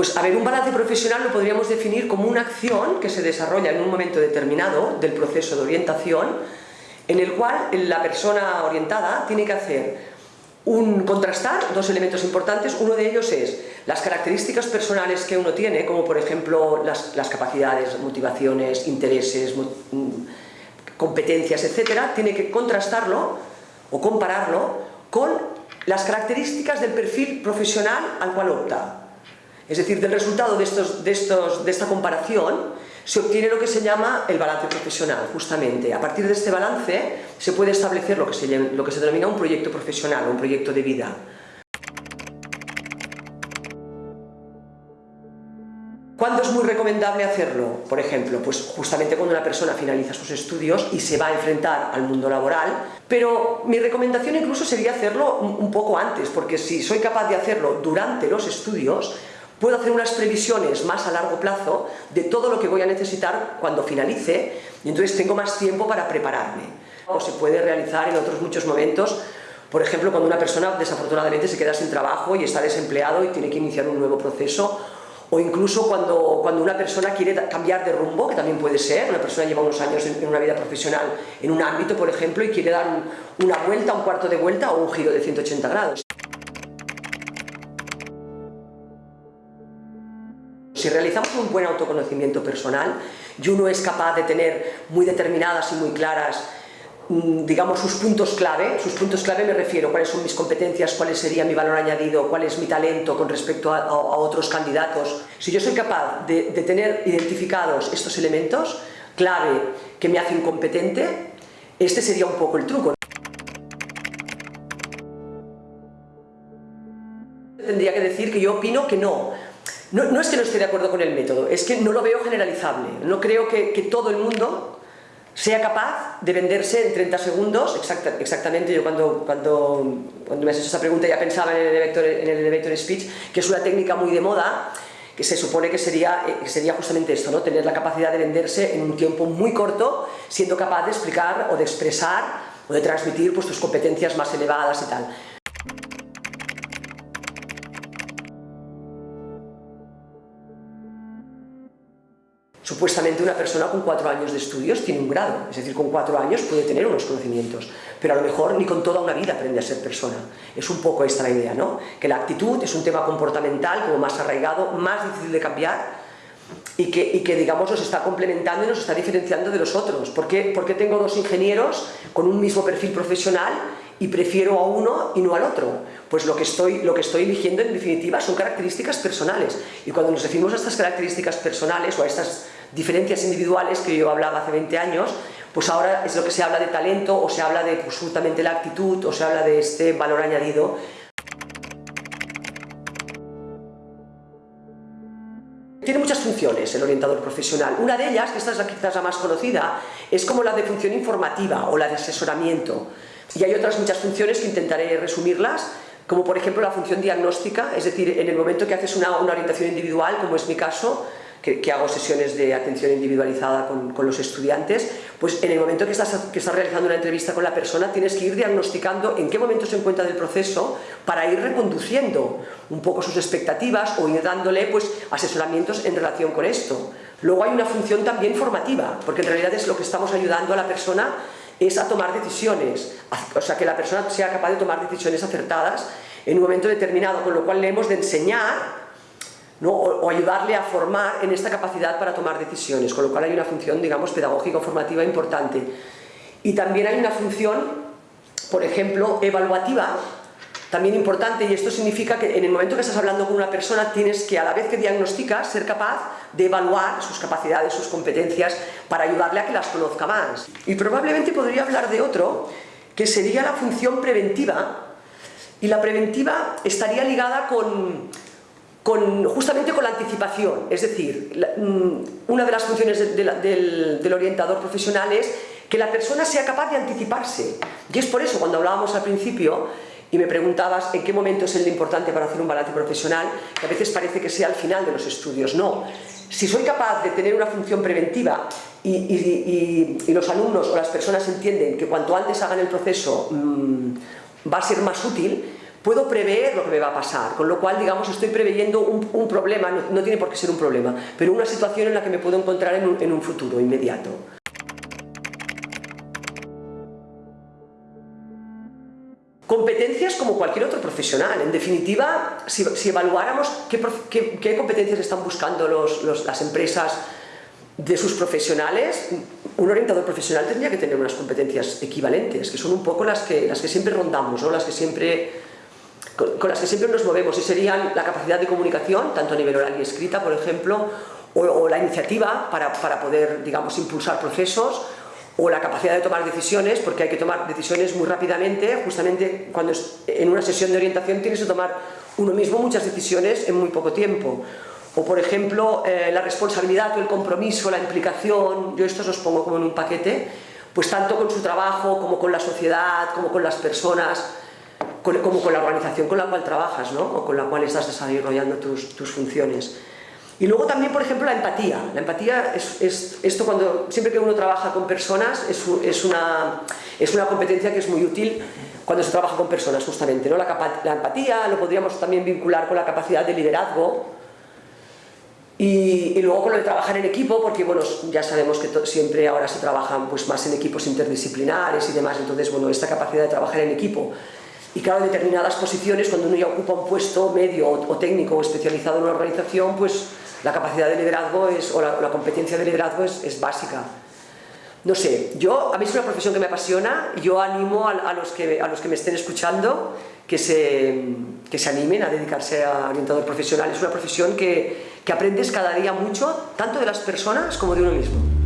Pues a ver, un balance profesional lo podríamos definir como una acción que se desarrolla en un momento determinado del proceso de orientación en el cual la persona orientada tiene que hacer un contrastar dos elementos importantes, uno de ellos es las características personales que uno tiene, como por ejemplo las, las capacidades, motivaciones, intereses, mm, competencias, etcétera, tiene que contrastarlo o compararlo con las características del perfil profesional al cual opta. Es decir, del resultado de, estos, de, estos, de esta comparación se obtiene lo que se llama el balance profesional, justamente. A partir de este balance se puede establecer lo que se, lo que se denomina un proyecto profesional, un proyecto de vida. ¿Cuándo es muy recomendable hacerlo? Por ejemplo, pues justamente cuando una persona finaliza sus estudios y se va a enfrentar al mundo laboral, pero mi recomendación incluso sería hacerlo un poco antes, porque si soy capaz de hacerlo durante los estudios, puedo hacer unas previsiones más a largo plazo de todo lo que voy a necesitar cuando finalice y entonces tengo más tiempo para prepararme. O se puede realizar en otros muchos momentos, por ejemplo, cuando una persona desafortunadamente se queda sin trabajo y está desempleado y tiene que iniciar un nuevo proceso o incluso cuando, cuando una persona quiere cambiar de rumbo, que también puede ser, una persona lleva unos años en, una vida profesional en un ámbito, por ejemplo, y quiere dar una vuelta, un cuarto de vuelta o un giro de 180 grados. Si realizamos un buen autoconocimiento personal y uno es capaz de tener muy determinadas y muy claras mm, digamos, sus puntos clave. Sus puntos clave me refiero cuáles son mis competencias, cuál sería mi valor añadido, cuál es mi talento con respecto a, otros candidatos. Si yo soy capaz de, tener identificados estos elementos clave que me hacen competente, este sería un poco el truco. Tendría que decir que yo opino que no, no, es que no esté de acuerdo con el método, es que no lo veo generalizable. No creo que, todo el mundo sea capaz de venderse en 30 segundos, exactamente, yo cuando, cuando, cuando me has hecho esa pregunta ya pensaba en el, elevator, en el elevator speech, que es una técnica muy de moda, que se supone que sería, eh, sería justamente esto, ¿no? tener la capacidad de venderse en un tiempo muy corto, siendo capaz de explicar o de expresar o de transmitir pues, tus competencias más elevadas y tal. Supuestamente una persona con cuatro años de estudios tiene un grado, es decir, con cuatro años puede tener unos conocimientos, pero a lo mejor ni con toda una vida aprende a ser persona. Es un poco esta la idea, ¿no? Que la actitud es un tema comportamental como más arraigado, más difícil de cambiar y que, y que digamos nos está complementando y nos está diferenciando de los otros. ¿Por qué, ¿Por qué tengo dos ingenieros con un mismo perfil profesional y prefiero a uno y no al otro? Pues lo que, estoy, lo que estoy eligiendo en definitiva son características personales y cuando nos referimos a estas características personales o a estas diferencias individuales que yo hablaba hace 20 años, pues ahora es lo que se habla de talento o se habla de pues, justamente la actitud o se habla de este valor añadido. Tiene muchas funciones el orientador profesional. Una de ellas, que esta es la, quizás la más conocida, es como la de función informativa o la de asesoramiento. Y hay otras muchas funciones que intentaré resumirlas, como por ejemplo la función diagnóstica, es decir, en el momento que haces una, una orientación individual, como es mi caso, que, hago sesiones de atención individualizada con, los estudiantes, pues en el momento que estás, que estás realizando una entrevista con la persona tienes que ir diagnosticando en qué momento se encuentra del proceso para ir reconduciendo un poco sus expectativas o ir dándole pues, asesoramientos en relación con esto. Luego hay una función también formativa, porque en realidad es lo que estamos ayudando a la persona es a tomar decisiones, o sea, que la persona sea capaz de tomar decisiones acertadas en un momento determinado, con lo cual le hemos de enseñar o, ayudarle a formar en esta capacidad para tomar decisiones, con lo cual hay una función, digamos, pedagógico-formativa importante. Y también hay una función, por ejemplo, evaluativa, también importante, y esto significa que en el momento que estás hablando con una persona tienes que, a la vez que diagnosticas, ser capaz de evaluar sus capacidades, sus competencias, para ayudarle a que las conozca más. Y probablemente podría hablar de otro, que sería la función preventiva, y la preventiva estaría ligada con justamente con la anticipación, es decir, mm, una de las funciones del, orientador profesional es que la persona sea capaz de anticiparse. Y es por eso, cuando hablábamos al principio, y me preguntabas en qué momento es el importante para hacer un balance profesional, que a veces parece que sea al final de los estudios. No, si soy capaz de tener una función preventiva y, los alumnos o las personas entienden que cuanto antes hagan el proceso mm, va a ser más útil, puedo prever lo que me va a pasar, con lo cual, digamos, estoy preveyendo un, problema, no, tiene por qué ser un problema, pero una situación en la que me puedo encontrar en un futuro inmediato. Competencias como cualquier otro profesional. En definitiva, si, evaluáramos qué, competencias están buscando las empresas de sus profesionales, un orientador profesional tendría que tener unas competencias equivalentes, que son un poco las que, las que siempre rondamos, ¿no? las que siempre, con, las que siempre nos movemos, y serían la capacidad de comunicación, tanto a nivel oral y escrita, por ejemplo, o, la iniciativa para, para poder, digamos, impulsar procesos, o la capacidad de tomar decisiones, porque hay que tomar decisiones muy rápidamente, justamente cuando en una sesión de orientación tienes que tomar uno mismo muchas decisiones en muy poco tiempo. O por ejemplo, eh, la responsabilidad o el compromiso, la implicación, yo estos los pongo como en un paquete, pues tanto con su trabajo, como con la sociedad, como con las personas, como con la organización con la cual trabajas, ¿no? o con la cual estás desarrollando tus, tus funciones. Y luego también, por ejemplo, la empatía. La empatía es, esto cuando, siempre que uno trabaja con personas, es, una, es una competencia que es muy útil cuando se trabaja con personas, justamente. ¿no? La, empatía lo podríamos también vincular con la capacidad de liderazgo, y, luego con lo de trabajar en equipo, porque bueno, ya sabemos que siempre ahora se trabajan pues, más en equipos interdisciplinares y demás, entonces bueno, esta capacidad de trabajar en equipo. Y claro, determinadas posiciones, cuando uno ya ocupa un puesto medio o, técnico o especializado en una organización, pues la capacidad de liderazgo es, o la, competencia de liderazgo es, básica. No sé, yo, a mí es una profesión que me apasiona, yo animo a, los, que, a los que me estén escuchando que se, que se animen a dedicarse a orientador profesional. Es una profesión que, que aprendes cada día mucho, tanto de las personas como de uno mismo.